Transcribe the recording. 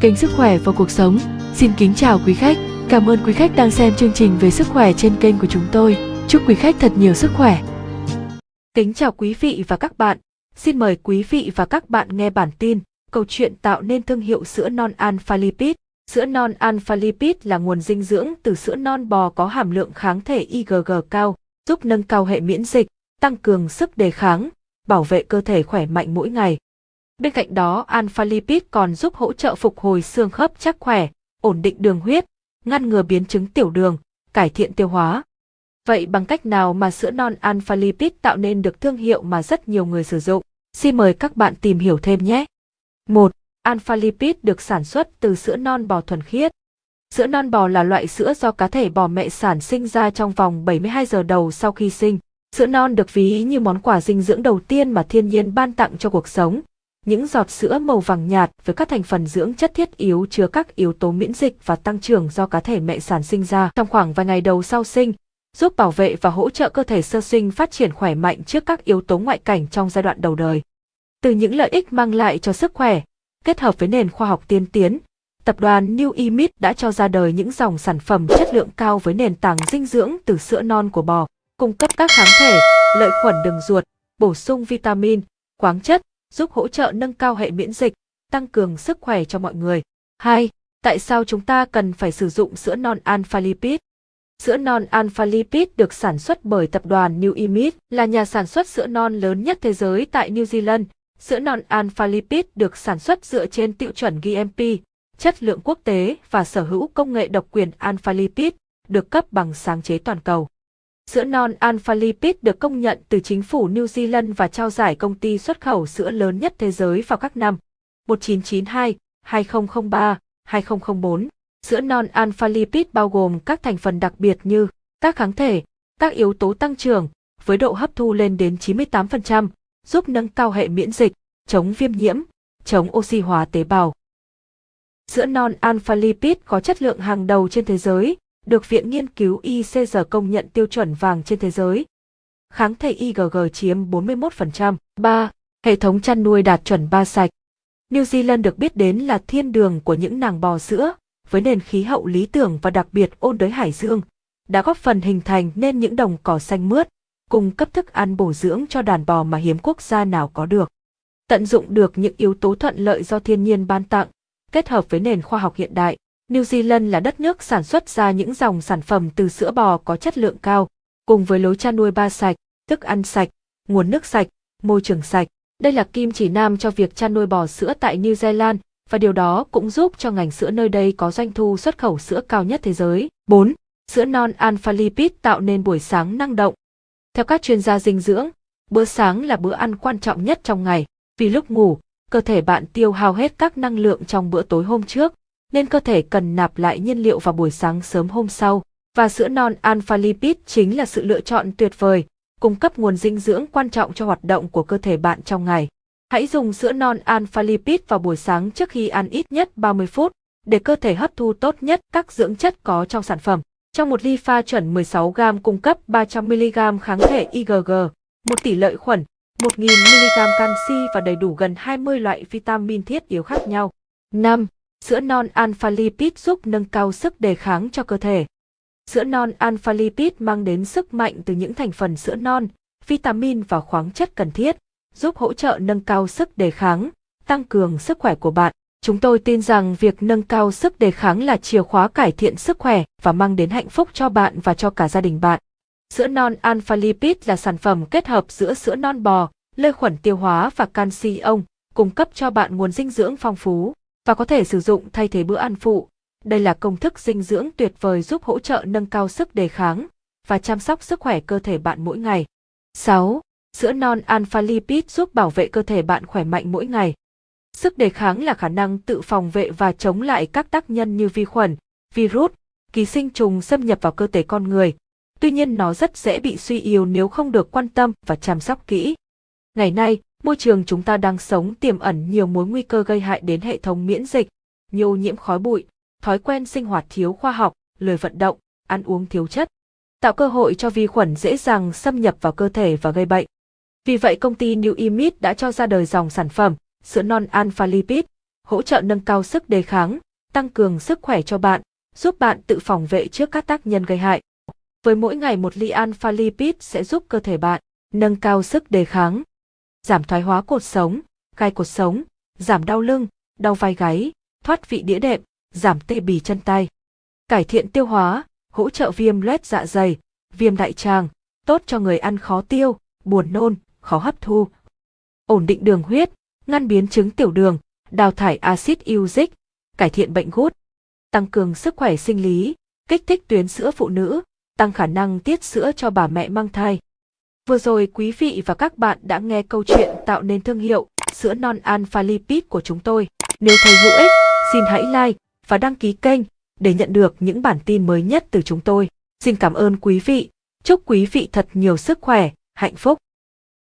kênh Sức khỏe và cuộc sống. Xin kính chào quý khách. Cảm ơn quý khách đang xem chương trình về sức khỏe trên kênh của chúng tôi. Chúc quý khách thật nhiều sức khỏe. Kính chào quý vị và các bạn. Xin mời quý vị và các bạn nghe bản tin câu chuyện tạo nên thương hiệu sữa non alpha lipid. Sữa non alpha lipid là nguồn dinh dưỡng từ sữa non bò có hàm lượng kháng thể IgG cao, giúp nâng cao hệ miễn dịch, tăng cường sức đề kháng, bảo vệ cơ thể khỏe mạnh mỗi ngày. Bên cạnh đó, alpha lipid còn giúp hỗ trợ phục hồi xương khớp chắc khỏe, ổn định đường huyết, ngăn ngừa biến chứng tiểu đường, cải thiện tiêu hóa. Vậy bằng cách nào mà sữa non alpha lipid tạo nên được thương hiệu mà rất nhiều người sử dụng? Xin mời các bạn tìm hiểu thêm nhé. 1. Alpha lipid được sản xuất từ sữa non bò thuần khiết. Sữa non bò là loại sữa do cá thể bò mẹ sản sinh ra trong vòng 72 giờ đầu sau khi sinh. Sữa non được ví như món quà dinh dưỡng đầu tiên mà thiên nhiên ban tặng cho cuộc sống, những giọt sữa màu vàng nhạt với các thành phần dưỡng chất thiết yếu chứa các yếu tố miễn dịch và tăng trưởng do cá thể mẹ sản sinh ra trong khoảng vài ngày đầu sau sinh, giúp bảo vệ và hỗ trợ cơ thể sơ sinh phát triển khỏe mạnh trước các yếu tố ngoại cảnh trong giai đoạn đầu đời. Từ những lợi ích mang lại cho sức khỏe, kết hợp với nền khoa học tiên tiến, tập đoàn New Imit đã cho ra đời những dòng sản phẩm chất lượng cao với nền tảng dinh dưỡng từ sữa non của bò, cung cấp các kháng thể, lợi khuẩn đường ruột, bổ sung vitamin, khoáng chất, giúp hỗ trợ nâng cao hệ miễn dịch, tăng cường sức khỏe cho mọi người. 2. Tại sao chúng ta cần phải sử dụng sữa non alpha lipid? Sữa non alpha lipid được sản xuất bởi tập đoàn New Imit, là nhà sản xuất sữa non lớn nhất thế giới tại New Zealand. Sữa non alpha lipid được sản xuất dựa trên tiêu chuẩn GMP, chất lượng quốc tế và sở hữu công nghệ độc quyền alpha lipid, được cấp bằng sáng chế toàn cầu. Sữa non Alpha Lipid được công nhận từ chính phủ New Zealand và trao giải công ty xuất khẩu sữa lớn nhất thế giới vào các năm 1992, 2003, 2004. Sữa non Alpha Lipid bao gồm các thành phần đặc biệt như các kháng thể, các yếu tố tăng trưởng, với độ hấp thu lên đến 98%, giúp nâng cao hệ miễn dịch, chống viêm nhiễm, chống oxy hóa tế bào. Sữa non Alpha Lipid có chất lượng hàng đầu trên thế giới, được Viện Nghiên cứu ICG công nhận tiêu chuẩn vàng trên thế giới. Kháng thể IgG chiếm 41%. 3. Hệ thống chăn nuôi đạt chuẩn ba sạch. New Zealand được biết đến là thiên đường của những nàng bò sữa, với nền khí hậu lý tưởng và đặc biệt ôn đới hải dương, đã góp phần hình thành nên những đồng cỏ xanh mướt, cung cấp thức ăn bổ dưỡng cho đàn bò mà hiếm quốc gia nào có được. Tận dụng được những yếu tố thuận lợi do thiên nhiên ban tặng, kết hợp với nền khoa học hiện đại, New Zealand là đất nước sản xuất ra những dòng sản phẩm từ sữa bò có chất lượng cao, cùng với lối chăn nuôi ba sạch, thức ăn sạch, nguồn nước sạch, môi trường sạch. Đây là kim chỉ nam cho việc chăn nuôi bò sữa tại New Zealand và điều đó cũng giúp cho ngành sữa nơi đây có doanh thu xuất khẩu sữa cao nhất thế giới. 4. Sữa non alpha lipid tạo nên buổi sáng năng động. Theo các chuyên gia dinh dưỡng, bữa sáng là bữa ăn quan trọng nhất trong ngày, vì lúc ngủ, cơ thể bạn tiêu hao hết các năng lượng trong bữa tối hôm trước, nên cơ thể cần nạp lại nhiên liệu vào buổi sáng sớm hôm sau, và sữa non alpha lipid chính là sự lựa chọn tuyệt vời, cung cấp nguồn dinh dưỡng quan trọng cho hoạt động của cơ thể bạn trong ngày. Hãy dùng sữa non alpha lipid vào buổi sáng trước khi ăn ít nhất 30 phút, để cơ thể hấp thu tốt nhất các dưỡng chất có trong sản phẩm. Trong một ly pha chuẩn 16g cung cấp 300mg kháng thể IgG, một tỷ lợi khuẩn, 1000mg canxi và đầy đủ gần 20 loại vitamin thiết yếu khác nhau. 5. Sữa non alpha lipid giúp nâng cao sức đề kháng cho cơ thể. Sữa non alpha lipid mang đến sức mạnh từ những thành phần sữa non, vitamin và khoáng chất cần thiết, giúp hỗ trợ nâng cao sức đề kháng, tăng cường sức khỏe của bạn. Chúng tôi tin rằng việc nâng cao sức đề kháng là chìa khóa cải thiện sức khỏe và mang đến hạnh phúc cho bạn và cho cả gia đình bạn. Sữa non alpha lipid là sản phẩm kết hợp giữa sữa non bò, lợi khuẩn tiêu hóa và canxi ông, cung cấp cho bạn nguồn dinh dưỡng phong phú và có thể sử dụng thay thế bữa ăn phụ. Đây là công thức dinh dưỡng tuyệt vời giúp hỗ trợ nâng cao sức đề kháng và chăm sóc sức khỏe cơ thể bạn mỗi ngày. 6. Sữa non alpha lipid giúp bảo vệ cơ thể bạn khỏe mạnh mỗi ngày. Sức đề kháng là khả năng tự phòng vệ và chống lại các tác nhân như vi khuẩn, virus, ký sinh trùng xâm nhập vào cơ thể con người. Tuy nhiên nó rất dễ bị suy yếu nếu không được quan tâm và chăm sóc kỹ. Ngày nay, Môi trường chúng ta đang sống tiềm ẩn nhiều mối nguy cơ gây hại đến hệ thống miễn dịch, như ô nhiễm khói bụi, thói quen sinh hoạt thiếu khoa học, lười vận động, ăn uống thiếu chất, tạo cơ hội cho vi khuẩn dễ dàng xâm nhập vào cơ thể và gây bệnh. Vì vậy công ty New Imit đã cho ra đời dòng sản phẩm sữa non alpha lipid, hỗ trợ nâng cao sức đề kháng, tăng cường sức khỏe cho bạn, giúp bạn tự phòng vệ trước các tác nhân gây hại. Với mỗi ngày một ly alpha lipid sẽ giúp cơ thể bạn nâng cao sức đề kháng, giảm thoái hóa cột sống, gai cột sống, giảm đau lưng, đau vai gáy, thoát vị đĩa đệm, giảm tê bì chân tay. Cải thiện tiêu hóa, hỗ trợ viêm loét dạ dày, viêm đại tràng, tốt cho người ăn khó tiêu, buồn nôn, khó hấp thu. Ổn định đường huyết, ngăn biến chứng tiểu đường, đào thải axit uric, cải thiện bệnh gút, tăng cường sức khỏe sinh lý, kích thích tuyến sữa phụ nữ, tăng khả năng tiết sữa cho bà mẹ mang thai. Vừa rồi quý vị và các bạn đã nghe câu chuyện tạo nên thương hiệu sữa non alpha lipid của chúng tôi. Nếu thấy hữu ích, xin hãy like và đăng ký kênh để nhận được những bản tin mới nhất từ chúng tôi. Xin cảm ơn quý vị. Chúc quý vị thật nhiều sức khỏe, hạnh phúc.